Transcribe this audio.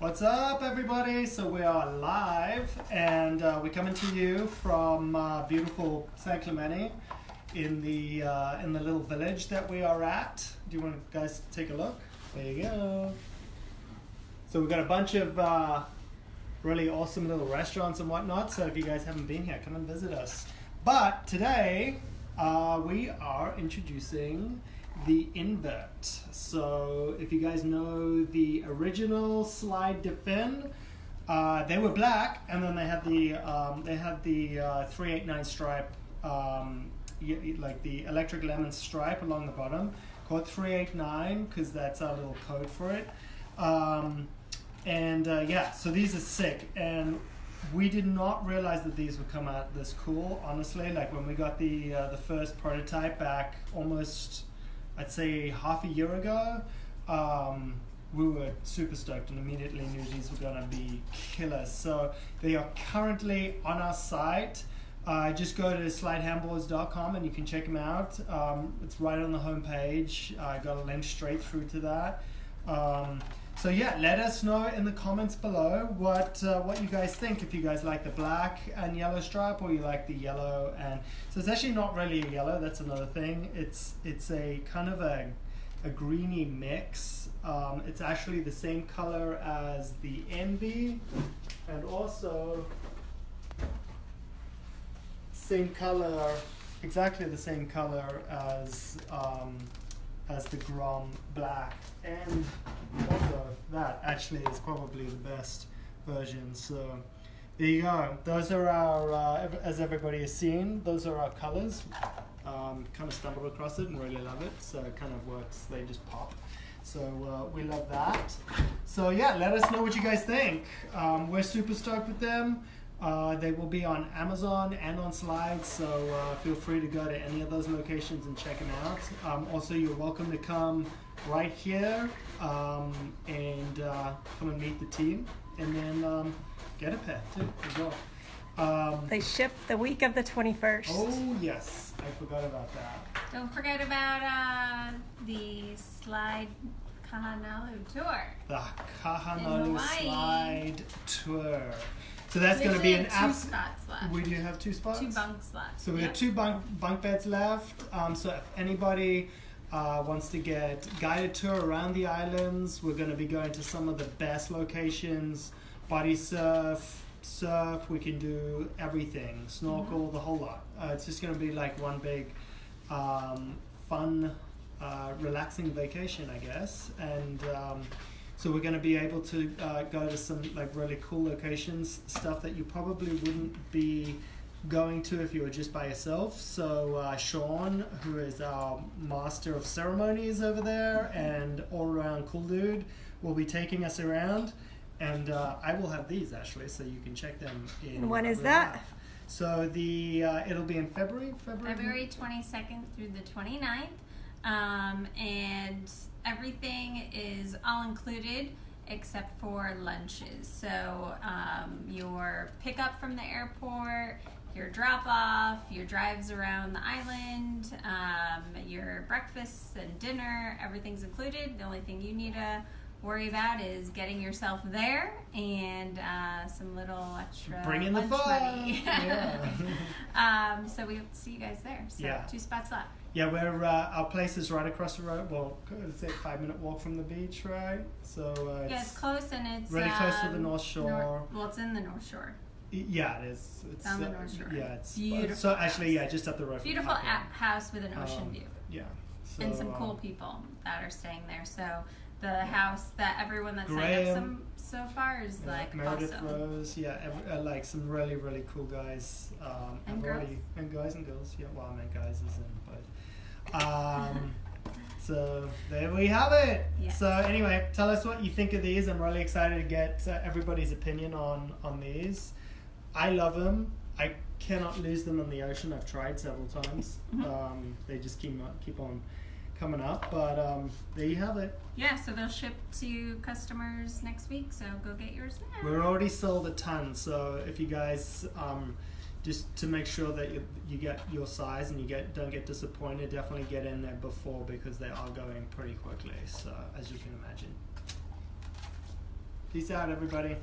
What's up, everybody? So we are live, and uh, we're coming to you from uh, beautiful San Clemente in the uh, in the little village that we are at. Do you want to guys take a look? There you go. So we've got a bunch of uh, really awesome little restaurants and whatnot. So if you guys haven't been here, come and visit us. But today uh, we are introducing the invert. So if you guys know the original Slyde defend, uh, they were black, and then they had the um, they had the uh, 389 stripe, um, like the electric lemon stripe along the bottom, called 389 because that's our little code for it. Um, and uh, yeah, so these are sick, and we did not realize that these would come out this cool. Honestly, like when we got the uh, the first prototype back almost I'd say half a year ago, um, we were super stoked and immediately knew these were going to be killers. So they are currently on our site. Uh, just go to slydehandboards.com and you can check them out. Um, it's right on the homepage. I got a link straight through to that. Um, so yeah, let us know in the comments below what uh, what you guys think. If you guys like the black and yellow stripe, or you like the yellow and so it's actually not really a yellow. That's another thing. It's it's a kind of a a greeny mix. Um, it's actually the same color as the Envy, and also same color, exactly the same color as um, as the Grom Black, and that actually is probably the best version. So there you go. Those are our, uh, as everybody has seen, those are our colors. Um, kind of stumbled across it and really love it. So it kind of works. They just pop. So uh, we love that. So yeah, let us know what you guys think. Um, we're super stoked with them. Uh, they will be on Amazon and on Slides, so uh, feel free to go to any of those locations and check them out. Um, also, you're welcome to come right here um, and uh, come and meet the team, and then um, get a pet too as well. Um, They ship the week of the 21st. oh yes, I forgot about that. Don't forget about uh, the Slyde Kahanalu tour. The In Kahanalu Slyde Tour. So that's going to be an have two abs- spots. We do have two spots. Two bunks left. So we Yep. have two bunk bunk beds left. Um, so if anybody uh, wants to get guided tour around the islands, we're going to be going to some of the best locations. Body surf, surf. We can do everything. Snorkel, the whole lot. Uh, it's just going to be like one big um, fun, uh, relaxing vacation, I guess. And um, so we're going to be able to uh, go to some like really cool locations, stuff that you probably wouldn't be going to if you were just by yourself. So uh, Sean, who is our master of ceremonies over there and all around cool dude, will be taking us around. And uh, I will have these actually, so you can check them in. And when is that? life. So the uh, it'll be in February. February. February 22nd through the 29th. Um, and everything is all included except for lunches. So um, your pickup from the airport, your drop off, your drives around the island, um, your breakfasts and dinner, everything's included. The only thing you need to worry about is getting yourself there and uh, some little extra Bring in the fun. money. Yeah. um, so we hope to see you guys there. So Yeah. two spots left. Yeah, we're uh, our place is right across the road. Well, it's a five minute walk from the beach, right? So uh, Yeah, it's close and it's really close to the um, North Shore. well, it's in the North Shore. yeah, it is. It's On the uh, North Shore. Yeah, it's Beautiful So actually, yeah, just up the road. Beautiful house with an ocean Um, view Yeah. So, and some cool um, people that are staying there. So the house that everyone that's signed up Graham. some, so far is yeah, like Meredith awesome. Rose, yeah, every, uh, like some really, really cool guys. Um, And girls. already and guys and girls. Yeah, well, I meant guys is in, but um, so there we have it. Yes. So anyway, tell us what you think of these. I'm really excited to get uh, everybody's opinion on on these. I love them. I cannot lose them in the ocean. I've tried several times. Mhm. Um, they just keep keep on coming up. But um, there you have it. Yeah, so they'll ship to customers next week. So go get yours now. We're already sold a ton. So if you guys um, just to make sure that you, you get your size and you get don't get disappointed, definitely get in there before because they are going pretty quickly. So as you can imagine. Peace out, everybody.